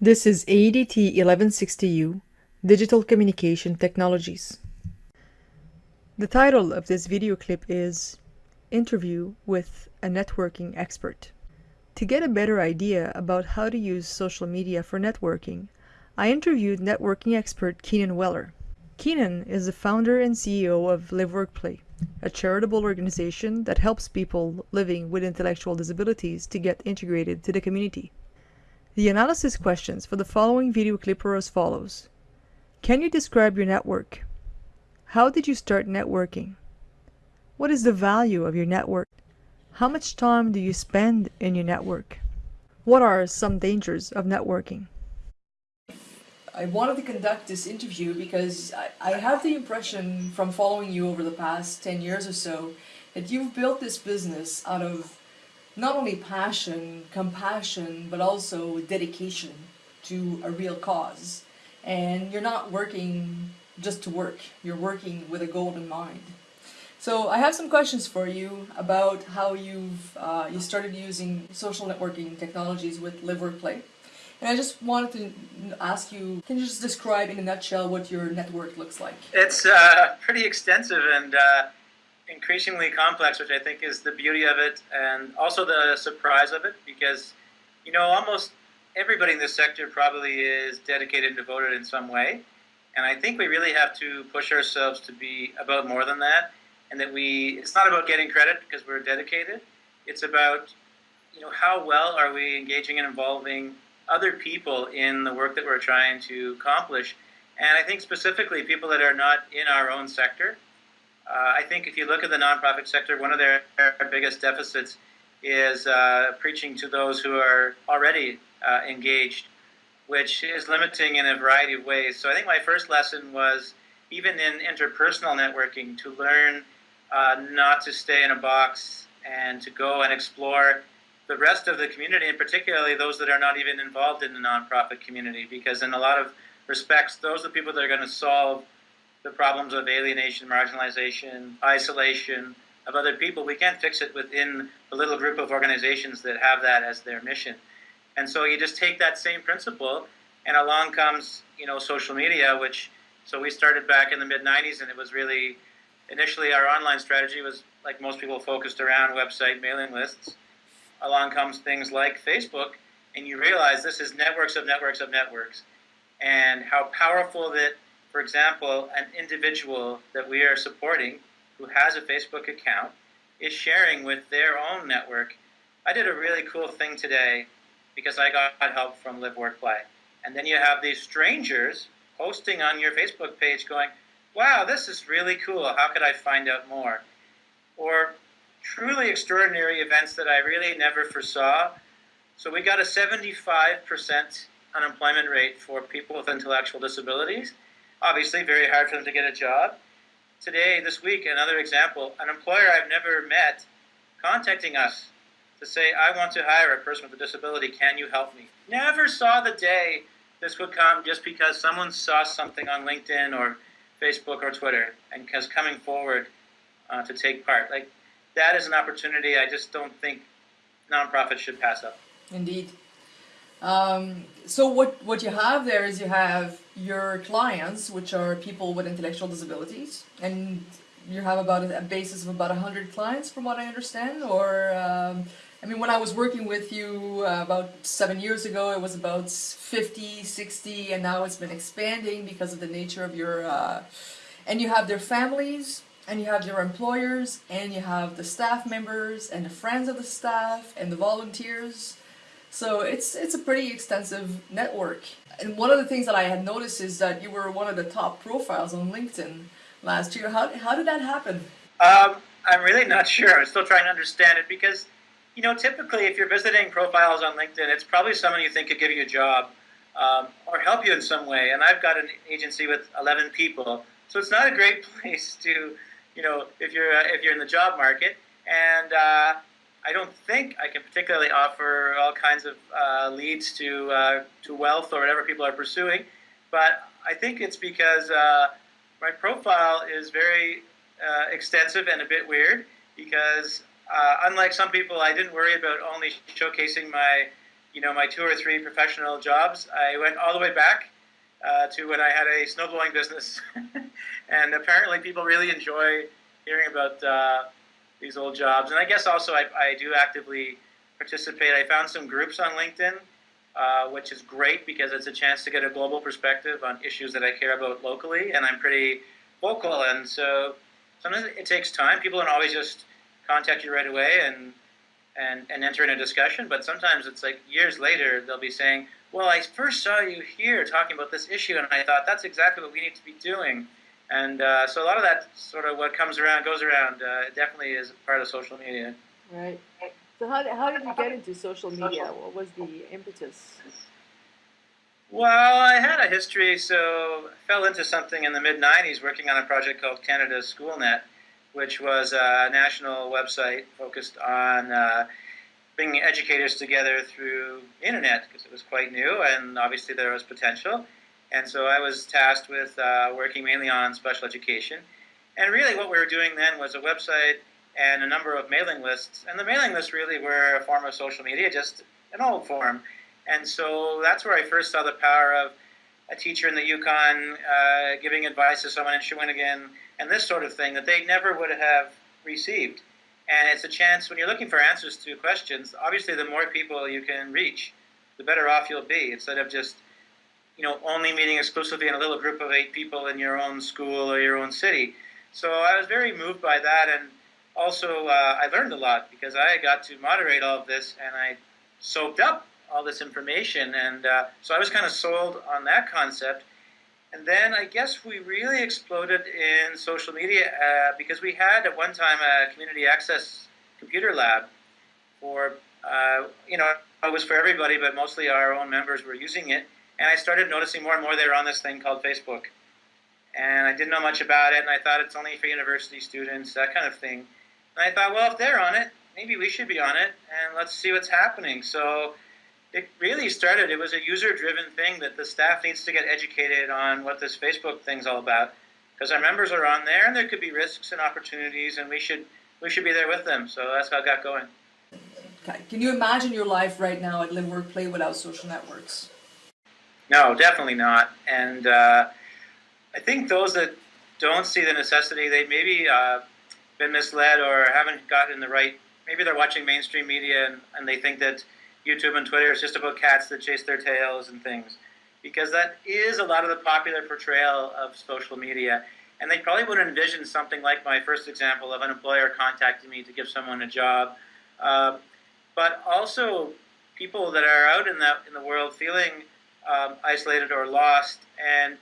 This is ADT 1160U, Digital Communication Technologies. The title of this video clip is Interview with a Networking Expert. To get a better idea about how to use social media for networking, I interviewed networking expert Keenan Weller. Keenan is the founder and CEO of Live a charitable organization that helps people living with intellectual disabilities to get integrated to the community. The analysis questions for the following video clip are as follows. Can you describe your network? How did you start networking? What is the value of your network? How much time do you spend in your network? What are some dangers of networking? I wanted to conduct this interview because I, I have the impression from following you over the past 10 years or so that you've built this business out of not only passion, compassion, but also dedication to a real cause. And you're not working just to work, you're working with a goal in mind. So I have some questions for you about how you've uh, you started using social networking technologies with Live Work Play. And I just wanted to ask you, can you just describe in a nutshell what your network looks like? It's uh, pretty extensive and uh, increasingly complex, which I think is the beauty of it and also the surprise of it because, you know, almost everybody in this sector probably is dedicated and devoted in some way. And I think we really have to push ourselves to be about more than that. And that we, it's not about getting credit because we're dedicated. It's about, you know, how well are we engaging and involving other people in the work that we're trying to accomplish. And I think specifically people that are not in our own sector. Uh, I think if you look at the nonprofit sector, one of their, biggest deficits is uh, preaching to those who are already uh, engaged, which is limiting in a variety of ways. So I think my first lesson was even in interpersonal networking to learn uh, not to stay in a box and to go and explore the rest of the community, and particularly those that are not even involved in the nonprofit community, because in a lot of respects, those are the people that are going to solve the problems of alienation, marginalization, isolation of other people. We can't fix it within the little group of organizations that have that as their mission. And so you just take that same principle, and along comes you know social media, which so we started back in the mid '90s, and it was really initially our online strategy was like most people focused around website mailing lists along comes things like Facebook, and you realize this is networks of networks of networks, and how powerful that, for example, an individual that we are supporting who has a Facebook account is sharing with their own network. I did a really cool thing today because I got help from Live Work Play. And then you have these strangers posting on your Facebook page going, wow, this is really cool. How could I find out more? Or truly extraordinary events that I really never foresaw. So we got a 75% unemployment rate for people with intellectual disabilities. Obviously, very hard for them to get a job. Today, this week, another example, an employer I've never met contacting us to say, I want to hire a person with a disability, can you help me? Never saw the day this would come just because someone saw something on LinkedIn or Facebook or Twitter and is coming forward uh, to take part. Like that is an opportunity I just don't think nonprofits should pass up. Indeed. Um, so what, what you have there is you have your clients, which are people with intellectual disabilities, and you have about a, basis of about 100 clients from what I understand, or um, I mean, when I was working with you uh, about seven years ago, it was about 50, 60, and now it's been expanding because of the nature of your, uh, and you have their families, and you have your employers and you have the staff members and the friends of the staff and the volunteers so it's it's a pretty extensive network. And one of the things that I had noticed is that you were one of the top profiles on LinkedIn last year. How, how did that happen? Um, I'm really not sure. I'm still trying to understand it because you know typically if you're visiting profiles on LinkedIn it's probably someone you think could give you a job um, or help you in some way. And I've got an agency with 11 people. So it's not a great place to you know, if you're uh, if you're in the job market. And uh, I don't think I can particularly offer all kinds of uh, leads to uh, to wealth or whatever people are pursuing. But I think it's because uh, my profile is very uh, extensive and a bit weird. Because unlike some people, I didn't worry about only showcasing my you know, my two or three professional jobs, I went all the way back uh, to when I had a snowblowing business. and apparently people really enjoy hearing about uh, these old jobs. And I guess also I, I do actively participate. I found some groups on LinkedIn, uh, which is great because it's a chance to get a global perspective on issues that I care about locally. And I'm pretty vocal. And so sometimes it takes time. People don't always just contact you right away and and, and enter in a discussion, but sometimes it's like years later they'll be saying, well, I first saw you here talking about this issue, and I thought that's exactly what we need to be doing. And uh, so a lot of that sort of what comes around goes around. Uh, definitely is part of social media. Right. So how, how did you get into social media? What was the impetus? Well, I had a history, so I fell into something in the mid 90s working on a project called Canada SchoolNet, which was a national website focused on uh, bringing educators together through the internet because it was quite new and obviously there was potential. And so I was tasked with uh, working mainly on special education. And really what we were doing then was a website and a number of mailing lists. And the mailing lists really were a form of social media, just an old form. And so that's where I first saw the power of a teacher in the Yukon uh, giving advice to someone in Shawinigan and this sort of thing that they never would have received. And it's a chance when you're looking for answers to questions, obviously the more people you can reach, the better off you'll be instead of just you know, only meeting exclusively in a little group of eight people in your own school or your own city. So I was very moved by that, and also uh, I learned a lot because I got to moderate all of this, and I soaked up all this information, and uh, so I was kind of sold on that concept. And then I guess we really exploded in social media uh, because we had at one time a community access computer lab for, uh, you know, it was for everybody, but mostly our own members were using it. And I started noticing more and more they were on this thing called Facebook. And I didn't know much about it, and I thought it's only for university students, that kind of thing. And I thought, well, if they're on it, maybe we should be on it, and let's see what's happening. So it really started, it was a user-driven thing that the staff needs to get educated on what this Facebook thing's all about. Because our members are on there, and there could be risks and opportunities, and we should we should be there with them. So that's how it got going. Okay. Can you imagine your life right now at Live Work Play without social networks? No, definitely not. And uh, I think those that don't see the necessity, they maybe uh, been misled or haven't gotten the right. Maybe they're watching mainstream media and, and they think that YouTube and Twitter is just about cats that chase their tails and things, because that is a lot of the popular portrayal of social media. And they probably would envision something like my first example of an employer contacting me to give someone a job, uh, but also people that are out in the in the world feeling um, isolated or lost, and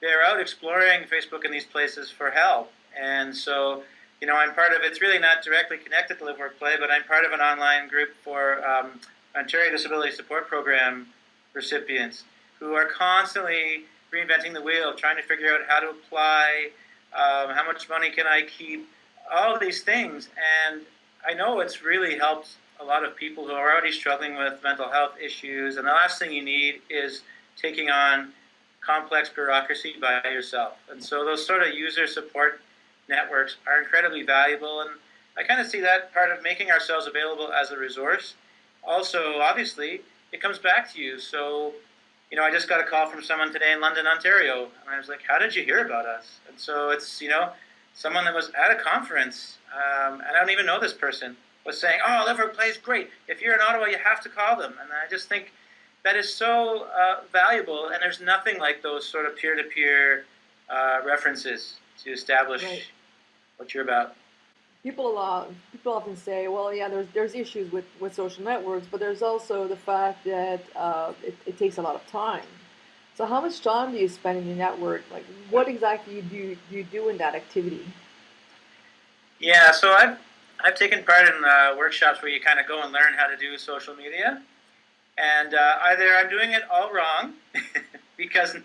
they're out exploring Facebook and these places for help. And so, you know, I'm part of. It's really not directly connected to Live Work Play, but I'm part of an online group for um, Ontario Disability Support Program recipients who are constantly reinventing the wheel, trying to figure out how to apply, um, how much money can I keep, all of these things. And I know it's really helped a lot of people who are already struggling with mental health issues, and the last thing you need is taking on complex bureaucracy by yourself. And so those sort of user support networks are incredibly valuable, and I kind of see that part of making ourselves available as a resource. Also, obviously, it comes back to you. So, you know, I just got a call from someone today in London, Ontario, and I was like, "How did you hear about us?" And so it's you know, someone that was at a conference, um, and I don't even know this person was saying, "Oh, Live plays great. If you're in Ottawa, you have to call them." And I just think that is so uh, valuable, and there's nothing like those sort of peer-to-peer uh, references to establish right. what you're about. People, uh, people often say, "Well, yeah, there's there's issues with, with social networks, but there's also the fact that uh, it, it takes a lot of time." So, how much time do you spend in your network? Like, what exactly do you, do you do in that activity? Yeah, so I've I've taken part in uh, workshops where you kind of go and learn how to do social media. And uh, either I'm doing it all wrong, because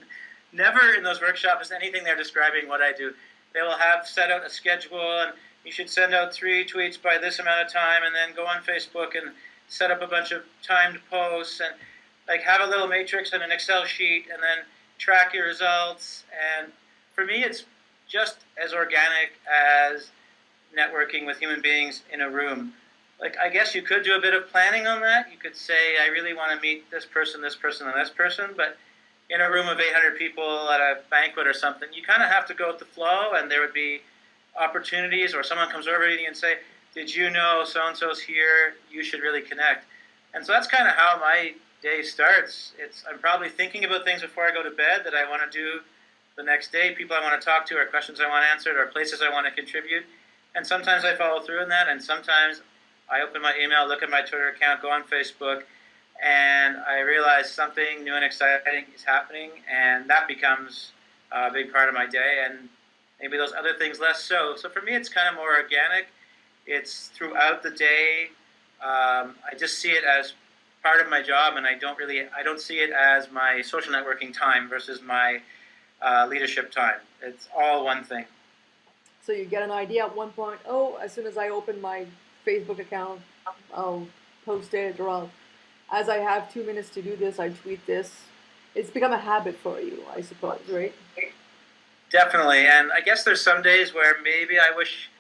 never in those workshops is anything they're describing what I do. They will have set out a schedule, and you should send out three tweets by this amount of time, and then go on Facebook and set up a bunch of timed posts, and like have a little matrix and an Excel sheet, and then track your results. And for me, it's just as organic as networking with human beings in a room. like I guess you could do a bit of planning on that. You could say I really want to meet this person, this person, and this person, but in a room of 800 people at a banquet or something, you kind of have to go with the flow, and there would be opportunities, or someone comes over to you and say, "Did you know so and so's here? You should really connect." And so that's kind of how my day starts. It's I'm probably thinking about things before I go to bed that I want to do the next day, people I want to talk to, or questions I want answered, or places I want to contribute. And sometimes I follow through in that, and sometimes I open my email, look at my Twitter account, go on Facebook, and I realize something new and exciting is happening, and that becomes a big part of my day, and maybe those other things less so. So for me, it's kind of more organic. It's throughout the day. Um, I just see it as part of my job, and I don't really, I don't see it as my social networking time versus my uh, leadership time. It's all one thing. So you get an idea at one point, oh, as soon as I open my Facebook account, I'll post it, or I'll, as I have two minutes to do this, I tweet this. It's become a habit for you, I suppose, right? Definitely, and I guess there's some days where maybe I wish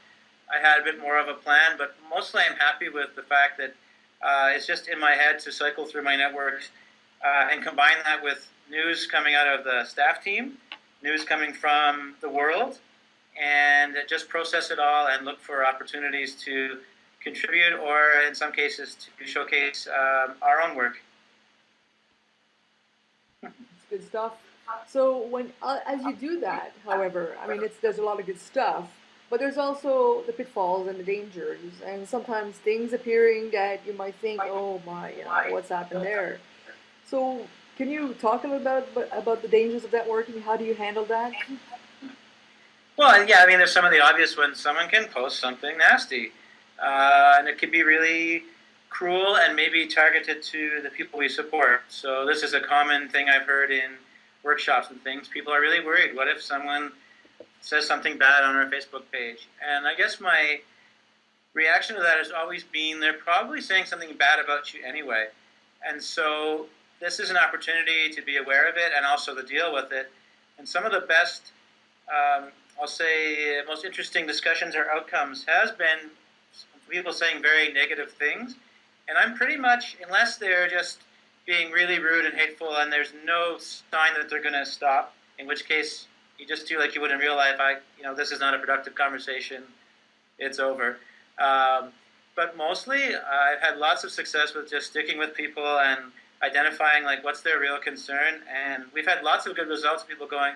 I had a bit more of a plan, but mostly I'm happy with the fact that uh, it's just in my head to cycle through my networks uh, and combine that with news coming out of the staff team, news coming from the world, and just process it all and look for opportunities to contribute or in some cases to showcase um, our own work. It's good stuff. So when uh, as you do that, however, I mean, it's there's a lot of good stuff, but there's also the pitfalls and the dangers, and sometimes things appearing that you might think, oh my, you know, what's happened there. So can you talk a little bit about about the dangers of networking? How do you handle that? Well, yeah, I mean, there's some of the obvious ones. Someone can post something nasty, uh, and it can be really cruel and maybe targeted to the people we support. So this is a common thing I've heard in workshops and things. People are really worried. What if someone says something bad on our Facebook page? And I guess my reaction to that has always been they're probably saying something bad about you anyway. And so this is an opportunity to be aware of it and also to deal with it. And some of the best um, I'll say most interesting discussions or outcomes has been people saying very negative things. And I'm pretty much, unless they're just being really rude and hateful and there's no sign that they're going to stop, in which case you just do like you would in real life. I, you know, this is not a productive conversation. It's over. Um, but mostly, I've had lots of success with just sticking with people and identifying like what's their real concern. And we've had lots of good results. People going,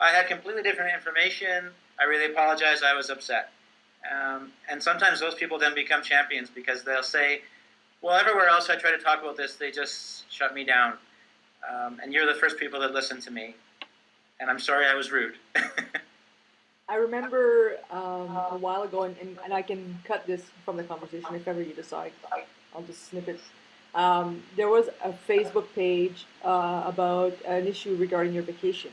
I had completely different information. I really apologize. I was upset. Um, and sometimes those people then become champions because they'll say, well, everywhere else I try to talk about this, they just shut me down. Um, and you're the first people that listen to me. And I'm sorry I was rude. I remember um, a while ago, and, and, I can cut this from the conversation if ever you decide. I'll just snip it. Um, there was a Facebook page uh, about an issue regarding your vacation.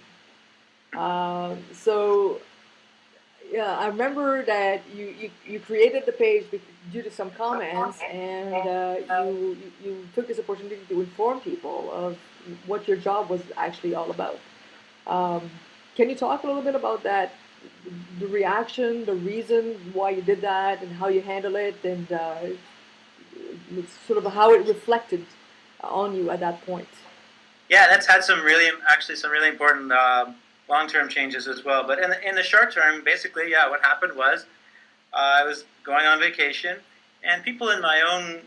Um, so yeah, I remember that you, you, you created the page due to some comments, and uh, you, you took this opportunity to inform people of what your job was actually all about. Um, can you talk a little bit about that, the reaction, the reason why you did that, and how you handle it, and uh, sort of how it reflected on you at that point? Yeah, that's had some really, actually, some really important um, long-term changes as well. But in the, in the short term, basically, yeah, what happened was uh, I was going on vacation, and people in my own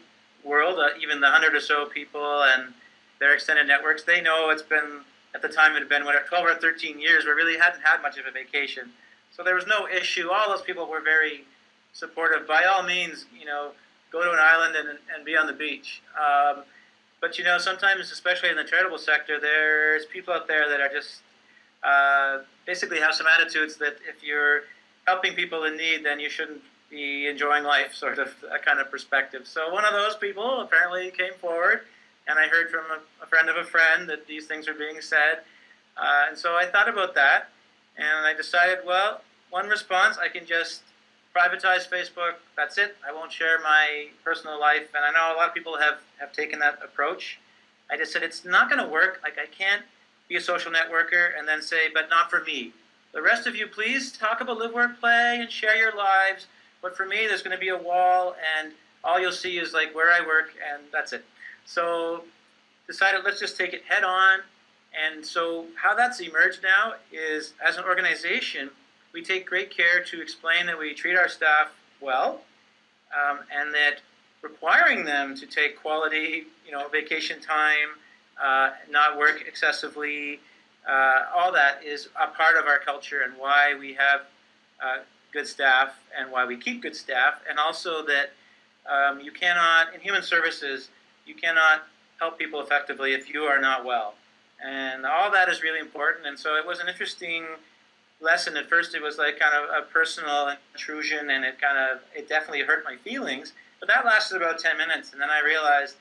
world, uh, even the hundred or so people and their extended networks, they know it's been at the time it had been what 12 or 13 years where really hadn't had much of a vacation. So there was no issue. All those people were very supportive. By all means, you know, go to an island and, and be on the beach. Um, but you know, sometimes, especially in the charitable sector, there's people out there that are just uh, basically have some attitudes that if you're helping people in need, then you shouldn't be enjoying life, sort of a kind of perspective. So one of those people apparently came forward, and I heard from a, a friend of a friend that these things are being said. Uh, and so I thought about that, and I decided, well, one response, I can just privatize Facebook. That's it. I won't share my personal life. And I know a lot of people have, have taken that approach. I just said, it's not going to work. Like, I can't be a social networker, and then say, but not for me. The rest of you, please talk about live, work, play, and share your lives. But for me, there's going to be a wall, and all you'll see is like where I work, and that's it. So decided let's just take it head on. And so how that's emerged now is as an organization, we take great care to explain that we treat our staff well, um, and that requiring them to take quality, you know, vacation time, uh, not work excessively, uh, all that is a part of our culture and why we have uh, good staff and why we keep good staff, and also that um, you cannot, in human services, you cannot help people effectively if you are not well. And all that is really important. And so it was an interesting lesson. At first, it was like kind of a personal intrusion, and it kind of, it definitely hurt my feelings. But that lasted about 10 minutes. And then I realized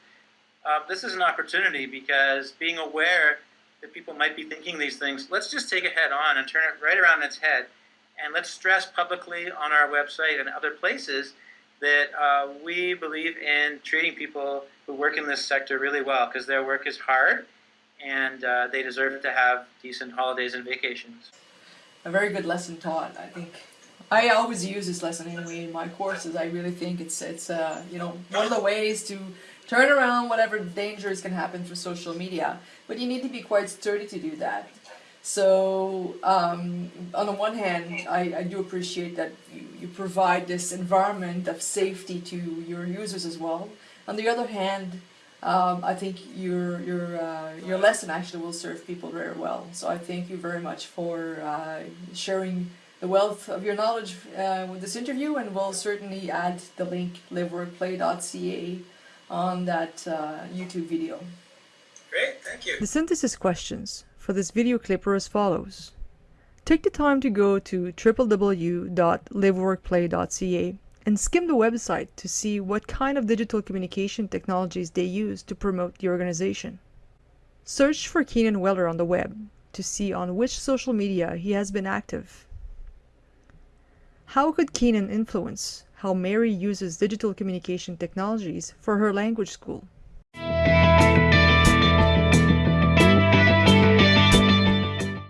uh, this is an opportunity because being aware that people might be thinking these things, let's just take it head on and turn it right around its head. And let's stress publicly on our website and other places that uh, we believe in treating people who work in this sector really well because their work is hard and uh, they deserve to have decent holidays and vacations. A very good lesson taught, I think. I always use this lesson anyway in my courses. I really think it's it's uh, you know one of the ways to turn around whatever dangers can happen through social media. But you need to be quite sturdy to do that. So um, on the one hand, I, I do appreciate that you, you provide this environment of safety to your users as well. On the other hand, um, I think your your uh, your lesson actually will serve people very well. So I thank you very much for uh, sharing the wealth of your knowledge uh, with this interview, and we'll certainly add the link liveworkplay.ca on that uh, YouTube video. Great, thank you. The synthesis questions for this video clip are as follows. Take the time to go to www.liveworkplay.ca and skim the website to see what kind of digital communication technologies they use to promote the organization. Search for Keenan Weller on the web to see on which social media he has been active. How could Keenan influence how Mary uses digital communication technologies for her language school?